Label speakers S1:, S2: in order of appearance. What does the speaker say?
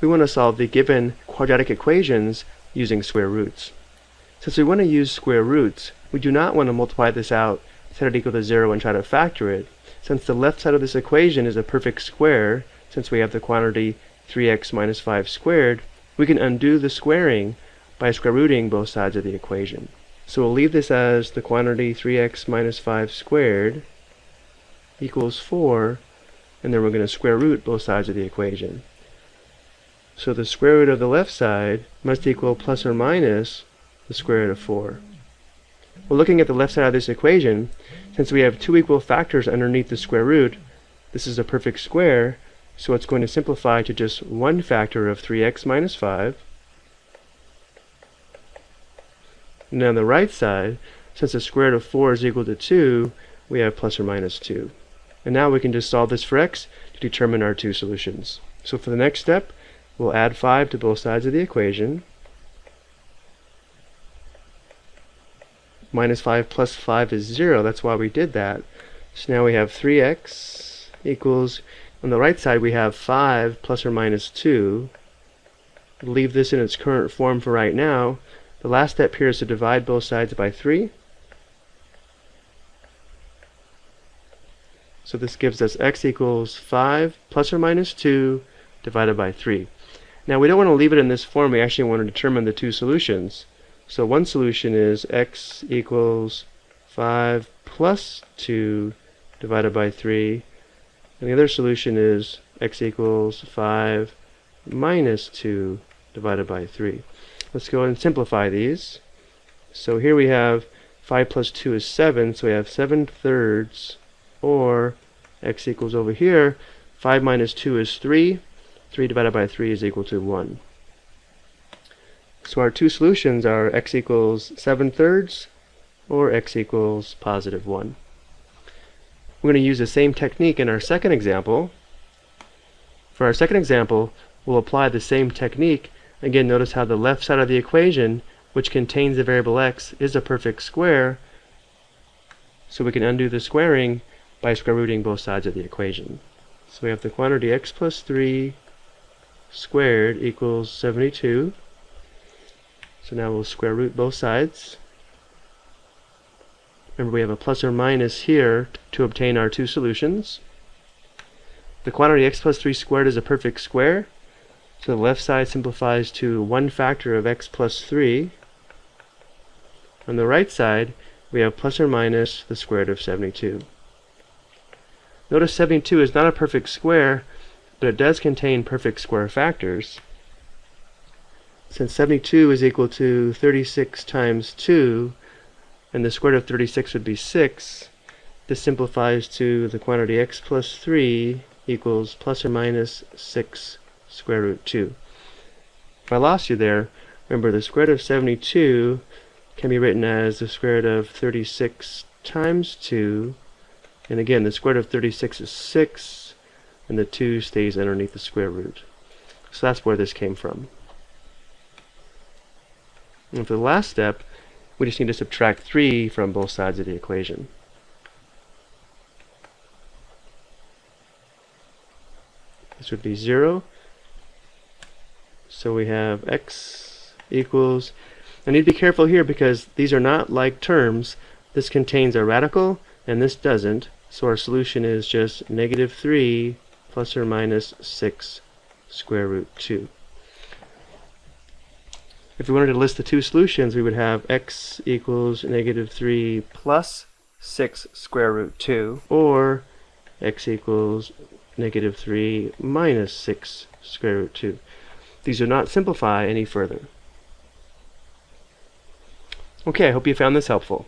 S1: we want to solve the given quadratic equations using square roots. Since we want to use square roots, we do not want to multiply this out, set it equal to 0, and try to factor it. Since the left side of this equation is a perfect square, since we have the quantity 3x minus 5 squared, we can undo the squaring by square rooting both sides of the equation. So we'll leave this as the quantity 3x minus 5 squared equals 4, and then we're going to square root both sides of the equation. So the square root of the left side must equal plus or minus the square root of 4. Well, looking at the left side of this equation, since we have two equal factors underneath the square root, this is a perfect square, so it's going to simplify to just one factor of 3x minus 5. And on the right side, since the square root of 4 is equal to 2, we have plus or minus 2. And now we can just solve this for x to determine our two solutions. So for the next step, we'll add 5 to both sides of the equation. Minus 5 plus 5 is 0, that's why we did that. So now we have 3x equals, on the right side we have 5 plus or minus 2. Leave this in its current form for right now. The last step here is to divide both sides by 3. So this gives us x equals 5 plus or minus 2 divided by 3. Now we don't want to leave it in this form, we actually want to determine the two solutions. So one solution is x equals 5 plus 2 divided by 3. And the other solution is x equals 5 minus 2 divided by 3. Let's go ahead and simplify these. So here we have 5 plus 2 is 7, so we have 7 thirds, or x equals over here, 5 minus 2 is 3, 3 divided by 3 is equal to 1. So our two solutions are x equals 7 thirds or x equals positive 1. We're going to use the same technique in our second example. For our second example, we'll apply the same technique. Again, notice how the left side of the equation, which contains the variable x, is a perfect square. So we can undo the squaring by square rooting both sides of the equation. So we have the quantity x plus 3 squared equals 72. So now we'll square root both sides. Remember we have a plus or minus here to obtain our two solutions. The quantity x plus 3 squared is a perfect square. So the left side simplifies to one factor of x plus 3. On the right side, we have plus or minus the square root of 72. Notice 72 is not a perfect square, but it does contain perfect square factors. Since 72 is equal to 36 times 2, and the square root of 36 would be 6, this simplifies to the quantity x plus 3 equals plus or minus 6 square root 2. If I lost you there, remember the square root of 72 can be written as the square root of 36 times 2, and again the square root of 36 is 6, and the 2 stays underneath the square root. So that's where this came from. And for the last step, we just need to subtract 3 from both sides of the equation. This would be 0. So we have x equals, I need to be careful here because these are not like terms. This contains a radical and this doesn't. So our solution is just negative 3 plus or minus 6 square root 2. If we wanted to list the two solutions, we would have x equals negative 3 plus 6 square root 2, or x equals negative 3 minus 6 square root 2. These do not simplify any further. Okay, I hope you found this helpful.